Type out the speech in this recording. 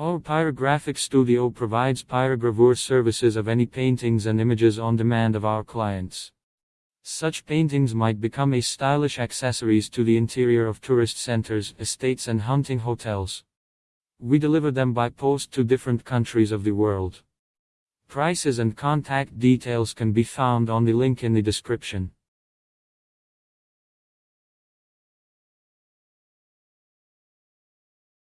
Our Pyrographic Studio provides pyrogravure services of any paintings and images on demand of our clients. Such paintings might become a stylish accessories to the interior of tourist centers, estates, and hunting hotels. We deliver them by post to different countries of the world. Prices and contact details can be found on the link in the description.